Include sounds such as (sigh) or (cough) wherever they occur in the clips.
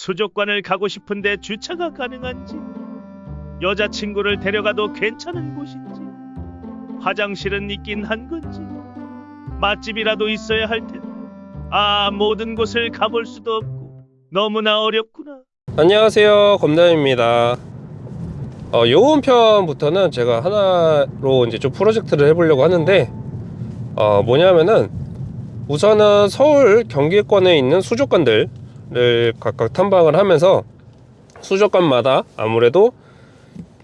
수족관을 가고 싶은데 주차가 가능한지, 여자친구를 데려가도 괜찮은 곳인지, 화장실은 있긴 한 건지, 맛집이라도 있어야 할 텐데, 아, 모든 곳을 가볼 수도 없고, 너무나 어렵구나. 안녕하세요 검담입니다 어, 요번 편부터는 제가 하나로 이제 좀 프로젝트를 해보려고 하는데 어, 뭐냐면은 우선은 서울 경기권에 있는 수족관들 을 각각 탐방을 하면서 수족관마다 아무래도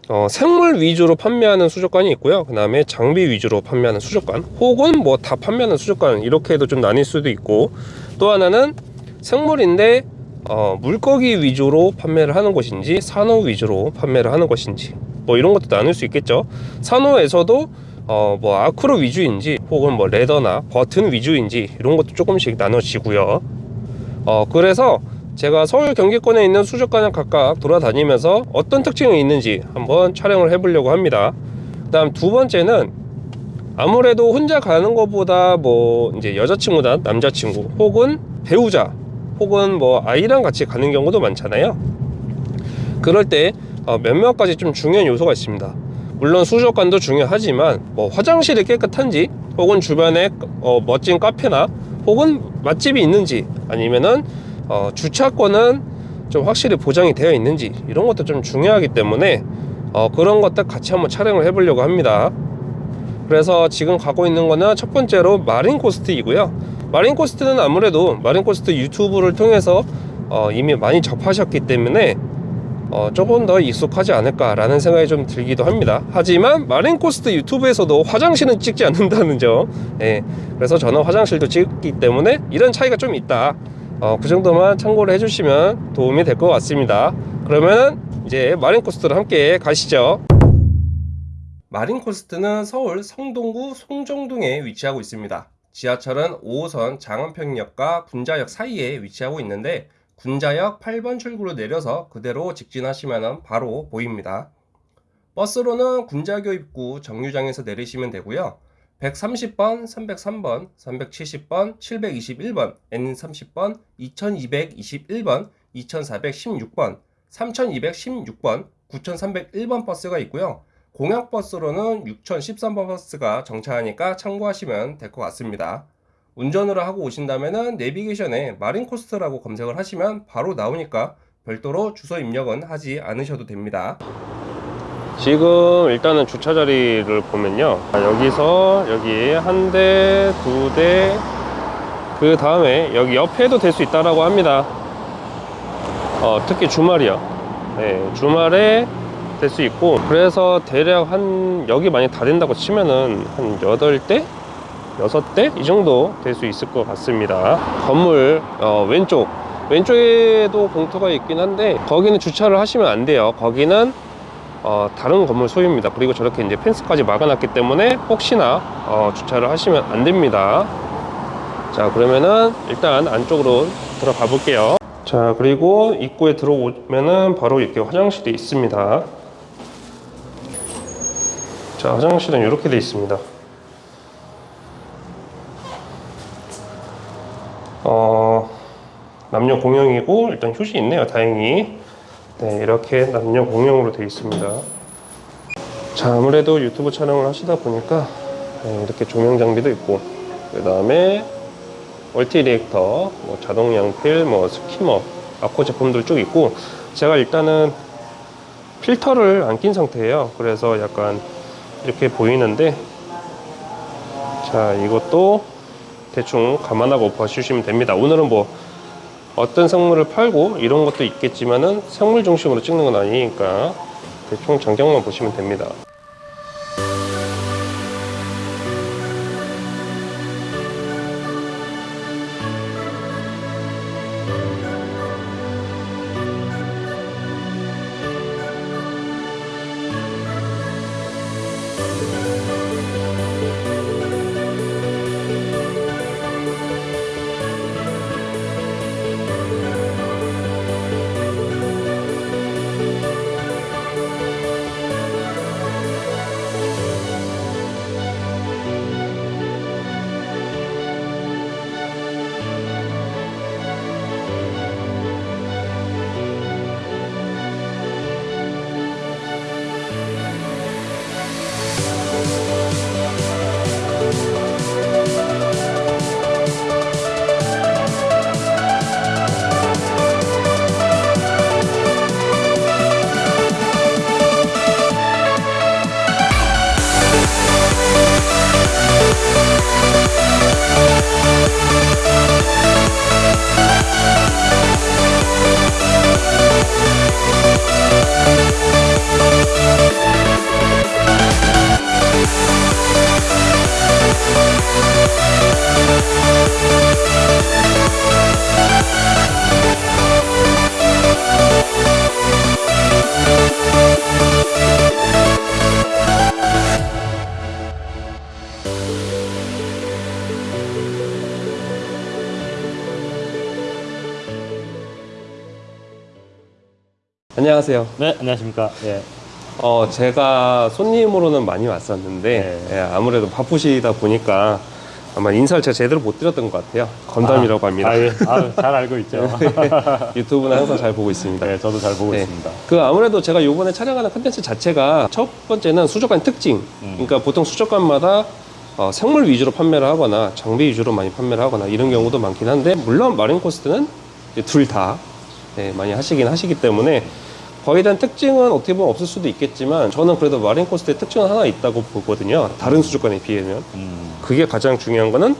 어, 생물 위주로 판매하는 수족관이 있고요. 그 다음에 장비 위주로 판매하는 수족관 혹은 뭐 다 판매하는 수족관 이렇게도 좀 나뉠 수도 있고 또 하나는 생물인데 어, 물고기 위주로 판매를 하는 곳인지 산호 위주로 판매를 하는 것인지 뭐 이런 것도 나눌 수 있겠죠. 산호에서도 어, 뭐 아크로 위주인지 혹은 뭐 레더나 버튼 위주인지 이런 것도 조금씩 나눠지고요 어, 그래서 제가 서울 경기권에 있는 수족관을 각각 돌아다니면서 어떤 특징이 있는지 한번 촬영을 해보려고 합니다. 그 다음 두 번째는 아무래도 혼자 가는 것보다 뭐 이제 여자친구나 남자친구 혹은 배우자 혹은 뭐 아이랑 같이 가는 경우도 많잖아요. 그럴 때 어, 몇몇 가지 좀 중요한 요소가 있습니다. 물론 수족관도 중요하지만 뭐 화장실이 깨끗한지 혹은 주변에 어, 멋진 카페나 혹은 맛집이 있는지 아니면은 어, 주차권은 좀 확실히 보장이 되어 있는지 이런 것도 좀 중요하기 때문에 어, 그런 것들 같이 한번 촬영을 해보려고 합니다. 그래서 지금 가고 있는 거는 첫 번째로 마린 코스트이고요. 마린 코스트는 아무래도 마린 코스트 유튜브를 통해서 어, 이미 많이 접하셨기 때문에 어, 조금 더 익숙하지 않을까라는 생각이 좀 들기도 합니다. 하지만 마린 코스트 유튜브에서도 화장실은 찍지 않는다는 점. 예, 그래서 저는 화장실도 찍기 때문에 이런 차이가 좀 있다. 어, 그 정도만 참고를 해주시면 도움이 될 것 같습니다. 그러면 이제 마린 코스트로 함께 가시죠. 마린 코스트는 서울 성동구 송정동에 위치하고 있습니다. 지하철은 5호선 장안평역과 군자역 사이에 위치하고 있는데 군자역 8번 출구로 내려서 그대로 직진하시면 바로 보입니다. 버스로는 군자교 입구 정류장에서 내리시면 되고요. 130번, 303번, 370번, 721번, N30번, 2221번, 2416번, 3216번, 9301번 버스가 있고요. 공약버스로는 6013번 버스가 정차하니까 참고하시면 될 것 같습니다. 운전을 하고 오신다면 내비게이션에 마린코스트라고 검색을 하시면 바로 나오니까 별도로 주소 입력은 하지 않으셔도 됩니다. 지금 일단은 주차 자리를 보면요. 여기서 여기 한 대, 두 대, 그 다음에 여기 옆에도 될 수 있다라고 합니다. 어, 특히 주말이요. 네, 주말에 될 수 있고 그래서 대략 한 여기 많이 다 된다고 치면은 한 8대? 6대? 이 정도 될 수 있을 것 같습니다. 건물 어, 왼쪽. 왼쪽에도 공터가 있긴 한데 거기는 주차를 하시면 안 돼요. 거기는 어, 다른 건물 소유입니다. 그리고 저렇게 이제 펜스까지 막아놨기 때문에 혹시나 어, 주차를 하시면 안 됩니다. 자 그러면은 일단 안쪽으로 들어가 볼게요. 자 그리고 입구에 들어오면은 바로 이렇게 화장실이 있습니다. 자 화장실은 이렇게 되어 있습니다 어, 남녀 공용이고 일단 휴지 있네요 다행히. 네 이렇게 남녀 공용으로 되어 있습니다. 자 아무래도 유튜브 촬영을 하시다 보니까 네, 이렇게 조명 장비도 있고 그 다음에 multi reactor 뭐 자동 양필 뭐 skimmer 아코 제품들 쭉 있고 제가 일단은 필터를 안 낀 상태예요. 그래서 약간 이렇게 보이는데 자 이것도 대충 감안하고 봐주시면 됩니다. 오늘은 뭐 어떤 생물을 팔고 이런 것도 있겠지만은 생물 중심으로 찍는 건 아니니까 대충 전경만 보시면 됩니다 안녕하세요. 네, 안녕하십니까. 예. 어, 제가 손님으로는 많이 왔었는데 네. 예, 아무래도 바쁘시다 보니까 아마 인사를 제가 제대로 못 드렸던 것 같아요. 건담이라고 합니다. 아, 예. 아, 잘 알고 있죠. (laughs) 유튜브는 항상 잘 보고 있습니다. 네, 저도 잘 보고 네. 있습니다. 그 아무래도 제가 요번에 촬영하는 컨텐츠 자체가 첫 번째는 수족관 특징. 음. 그러니까 보통 수족관마다 어, 생물 위주로 판매를 하거나 장비 위주로 많이 판매를 하거나 이런 경우도 많긴 한데 물론 마린 코스트는 둘다 네, 많이 하시긴 하시기 때문에 거에 대한 특징은 어떻게 보면 없을 수도 있겠지만 저는 그래도 마린 코스트의 특징은 하나 있다고 보거든요. 다른 수족관에 비하면 음, 그게 가장 중요한 거는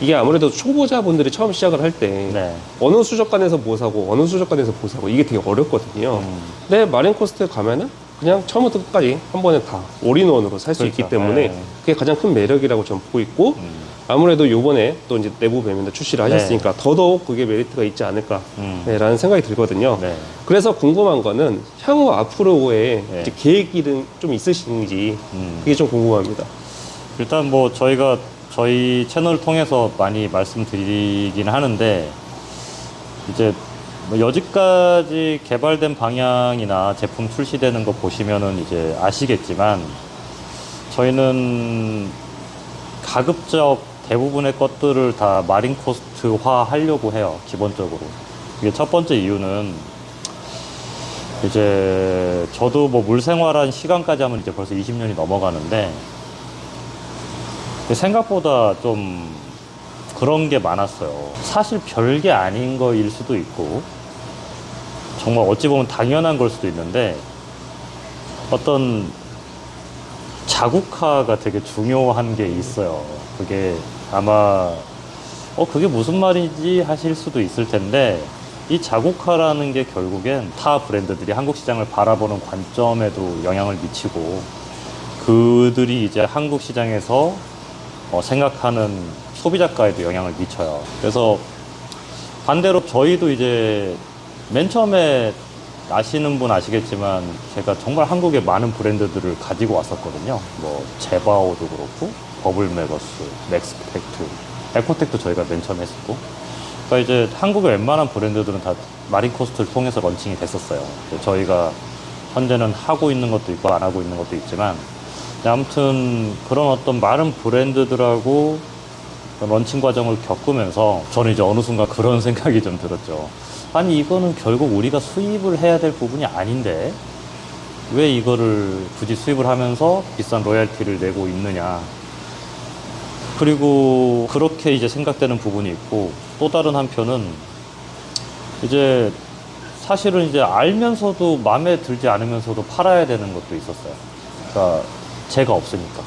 이게 아무래도 초보자분들이 처음 시작을 할때 네. 어느 수족관에서 뭐 사고 어느 수족관에서 뭐 사고 이게 되게 어렵거든요. 음, 근데 마린 코스트 가면은 그냥 처음부터 끝까지 한 번에 다 all-in-one으로 살수 그렇죠. 있기 때문에 네. 그게 가장 큰 매력이라고 저는 보고 있고 음, 아무래도 요번에 또 이제 내부 배면도 출시를 네. 하셨으니까 더더욱 그게 메리트가 있지 않을까라는 음. 생각이 들거든요. 네. 그래서 궁금한 거는 향후 앞으로의 네. 계획이 좀 있으신지 음. 그게 좀 궁금합니다. 일단 뭐 저희가 저희 채널을 통해서 많이 말씀드리긴 하는데 이제 뭐 여지까지 개발된 방향이나 제품 출시되는 거 보시면은 이제 아시겠지만 저희는 가급적 대부분의 것들을 다 마린 코스트화 하려고 해요 기본적으로 이게 첫 번째 이유는 이제 저도 뭐 물생활한 시간까지 하면 이제 벌써 20년이 넘어가는데 생각보다 좀 그런 게 많았어요. 사실 별게 아닌 거일 수도 있고, 정말 어찌 보면 당연한 걸 수도 있는데, 어떤 자국화가 되게 중요한 게 있어요. 그게 아마, 어, 그게 무슨 말이지 하실 수도 있을 텐데, 이 자국화라는 게 결국엔 타 브랜드들이 한국 시장을 바라보는 관점에도 영향을 미치고, 그들이 이제 한국 시장에서 어, 생각하는 소비자가에도 영향을 미쳐요. 그래서 반대로 저희도 이제 맨 처음에 아시는 분 아시겠지만 제가 정말 한국에 많은 브랜드들을 가지고 왔었거든요. 뭐 제바오도 그렇고 버블메거스, 맥스펙트, 에코텍도 저희가 맨 처음 했었고. 그러니까 이제 한국의 웬만한 브랜드들은 다 마린코스트를 통해서 런칭이 됐었어요. 저희가 현재는 하고 있는 것도 있고 안 하고 있는 것도 있지만 네, 아무튼 그런 어떤 많은 브랜드들하고 런칭 과정을 겪으면서 저는 이제 어느 순간 그런 (laughs) 생각이 좀 들었죠. 아니 이거는 결국 우리가 수입을 해야 될 부분이 아닌데 왜 이거를 굳이 수입을 하면서 비싼 로얄티를 내고 있느냐. 그리고 그렇게 이제 생각되는 부분이 있고 또 다른 한편은 이제 사실은 이제 알면서도 마음에 들지 않으면서도 팔아야 되는 것도 있었어요. 그러니까 제가 없으니까.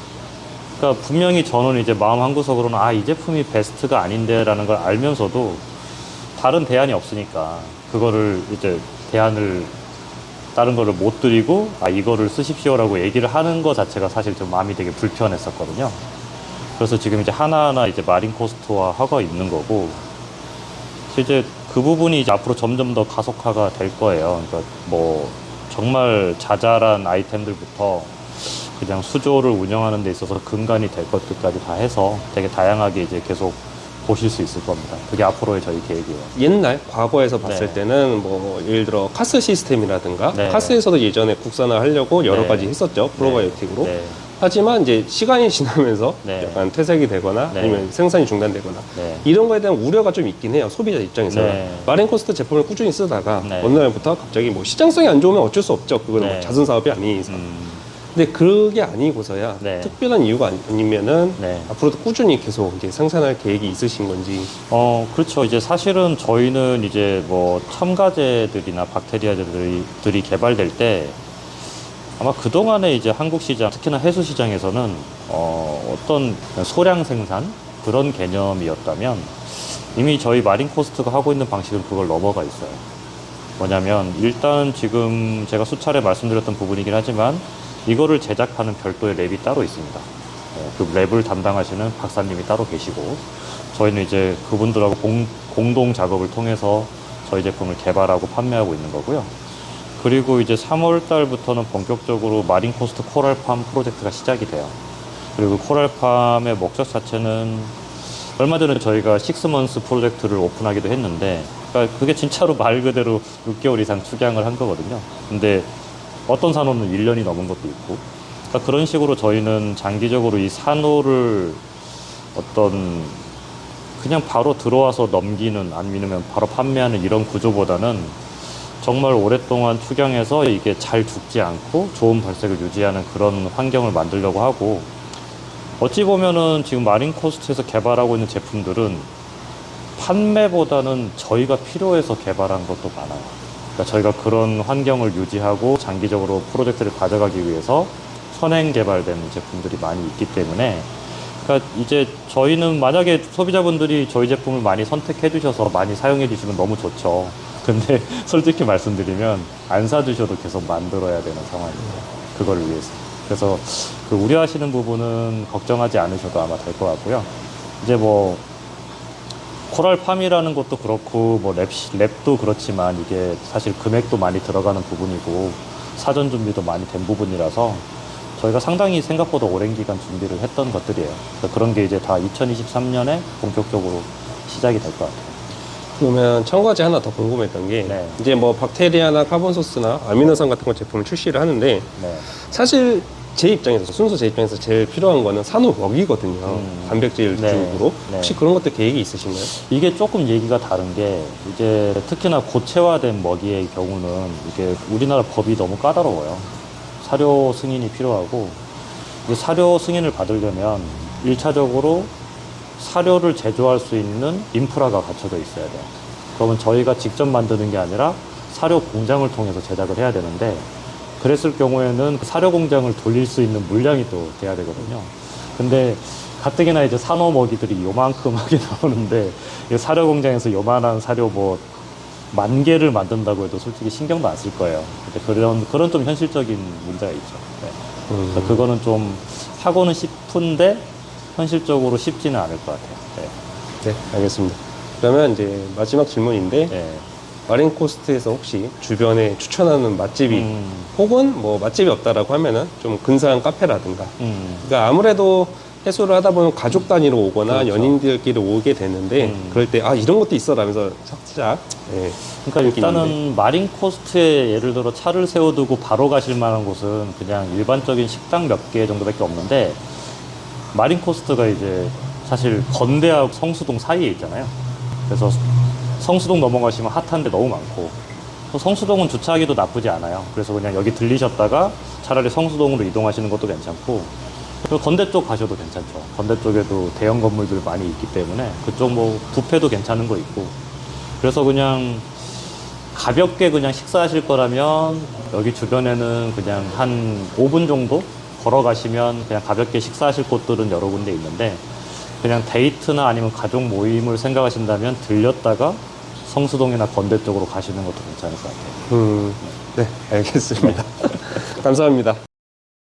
그러니까 분명히 저는 이제 마음 한구석으로는 아, 이 제품이 베스트가 아닌데라는 걸 알면서도 다른 대안이 없으니까 그거를 이제 대안을 다른 거를 못 드리고 아, 이거를 쓰십시오라고 얘기를 하는 거 자체가 사실 좀 마음이 되게 불편했었거든요. 그래서 지금 이제 하나하나 이제 마린 코스트화 하고 있는 거고 이제 그 부분이 이제 앞으로 점점 더 가속화가 될 거예요. 그러니까 뭐 정말 자잘한 아이템들부터 그냥 수조를 운영하는 데 있어서 근간이 될 것들까지 다 해서 되게 다양하게 이제 계속 보실 수 있을 겁니다. 그게 앞으로의 저희 계획이에요. 옛날 과거에서 봤을 네. 때는 뭐 예를 들어 카스 시스템이라든가 네. 카스에서도 예전에 국산화 하려고 여러 네. 가지 했었죠 프로바이오틱으로 네. 하지만 이제 시간이 (laughs) 지나면서 네. 약간 퇴색이 되거나 네. 아니면 생산이 중단되거나 네. 이런 거에 대한 우려가 좀 있긴 해요 소비자 입장에서 는 네. 마린코스트 제품을 꾸준히 쓰다가 네. 어느 날부터 갑자기 뭐 시장성이 안 좋으면 어쩔 수 없죠 그거는 네. 뭐 자선 사업이 아닌 이상 음, 근데 그게 아니고서야 네. 특별한 이유가 아니- 아니면은 네. 앞으로도 꾸준히 계속 이제 생산할 계획이 있으신 건지 어, 그렇죠. 이제 사실은 저희는 이제 뭐 첨가제들이나 박테리아들이 들이 개발될 때 아마 그동안에 이제 한국 시장, 특히나 해수 시장에서는 어, 어떤 소량 생산 그런 개념이었다면 이미 저희 마린 코스트가 하고 있는 방식은 그걸 넘어가 있어요. 뭐냐면 일단 지금 제가 수차례 말씀드렸던 부분이긴 하지만 이거를 제작하는 별도의 lab이 따로 있습니다. 어, 그 lab을 담당하시는 박사님이 따로 계시고 저희는 이제 그분들하고 공, 공동 작업을 통해서 저희 제품을 개발하고 판매하고 있는 거고요. 그리고 이제 3월 달부터는 본격적으로 마린 코스트 coral farm 프로젝트가 시작이 돼요. 그리고 coral farm의 목적 자체는 얼마 전에 저희가 six months 프로젝트를 오픈하기도 했는데 그러니까 그게 진짜로 말 그대로 6개월 이상 축양을 한 거거든요. 근데 어떤 산호는 1년이 넘은 것도 있고 그러니까 그런 식으로 저희는 장기적으로 이 산호를 어떤 그냥 바로 들어와서 넘기는 아니면 바로 판매하는 이런 구조보다는 정말 오랫동안 축양해서 이게 잘 죽지 않고 좋은 발색을 유지하는 그런 환경을 만들려고 하고 어찌 보면은 지금 마린 코스트에서 개발하고 있는 제품들은 판매보다는 저희가 필요해서 개발한 것도 많아요. 그러니까 저희가 그런 환경을 유지하고 장기적으로 프로젝트를 가져가기 위해서 선행 개발된 제품들이 많이 있기 때문에 그러니까 이제 저희는 만약에 소비자분들이 저희 제품을 많이 선택해 주셔서 많이 사용해 주시면 너무 좋죠. 근데 (laughs) 솔직히 말씀드리면 안 사주셔도 계속 만들어야 되는 상황이에요. 그걸 위해서. 그래서 그 우려하시는 부분은 걱정하지 않으셔도 아마 될 것 같고요. 이제 뭐 coral farm이라는 것도 그렇고 뭐 lab, lab도 그렇지만 이게 사실 금액도 많이 들어가는 부분이고 사전 준비도 많이 된 부분이라서 저희가 상당히 생각보다 오랜 기간 준비를 했던 것들이에요. 그래서 그런 게 이제 다 2023년에 본격적으로 시작이 될 것 같아요. 그러면 첨가제 하나 더 궁금했던 게 네. 이제 뭐 박테리아나 carbon source나 아미노산 같은 거 제품을 출시를 하는데 네. 사실 제 입장에서 순수 제 입장에서 제일 필요한 거는 산호 먹이거든요. 음. 단백질 네. 쪽으로 네. 혹시 그런 것도 계획이 있으신가요? 이게 조금 얘기가 다른 게 이제 특히나 고체화된 먹이의 경우는 이게 우리나라 법이 너무 까다로워요. 사료 승인이 필요하고 이 사료 승인을 받으려면 일차적으로 사료를 제조할 수 있는 인프라가 갖춰져 있어야 돼요. 그러면 저희가 직접 만드는 게 아니라 사료 공장을 통해서 제작을 해야 되는데 그랬을 경우에는 그 사료 공장을 돌릴 수 있는 물량이 또 돼야 되거든요. 근데 가뜩이나 이제 산호 먹이들이 요만큼 하게 (laughs) 나오는데 이 사료 공장에서 요만한 사료 뭐 만 개를 만든다고 해도 솔직히 신경도 안 쓸 거예요. 그런 그런 좀 현실적인 문제가 있죠. 네. 음. 그거는 좀 하고는 싶은데 현실적으로 쉽지는 않을 것 같아요. 네. 네, 알겠습니다. 그러면 이제 마지막 질문인데 네. 마린 코스트에서 혹시 주변에 추천하는 맛집이 음, 혹은 뭐 맛집이 없다라고 하면은 좀 근사한 카페라든가 음, 그러니까 아무래도 해수를 하다 보면 가족 단위로 오거나 그렇죠. 연인들끼리 오게 되는데 음. 그럴 때 아 이런 것도 있어 라면서 살짝 예, 그러니까. 일단은 마린 코스트에 예를 들어 차를 세워두고 바로 가실 만한 곳은 그냥 일반적인 식당 몇 개 정도밖에 없는데 마린 코스트가 이제 사실 건대하고 성수동 사이에 있잖아요. 그래서 성수동 넘어가시면 핫한 데 너무 많고 또 성수동은 주차하기도 나쁘지 않아요. 그래서 그냥 여기 들리셨다가 차라리 성수동으로 이동하시는 것도 괜찮고 그리고 건대 쪽 가셔도 괜찮죠. 건대 쪽에도 대형 건물들 많이 있기 때문에 그쪽 뭐 뷔페도 괜찮은 거 있고 그래서 그냥 가볍게 그냥 식사하실 거라면 여기 주변에는 그냥 한 5분 정도 걸어가시면 그냥 가볍게 식사하실 곳들은 여러 군데 있는데 그냥 데이트나 아니면 가족 모임을 생각하신다면 들렸다가 성수동이나 건대 쪽으로 가시는 것도 괜찮을 것 같아요. 음, 네 알겠습니다. (laughs) 감사합니다.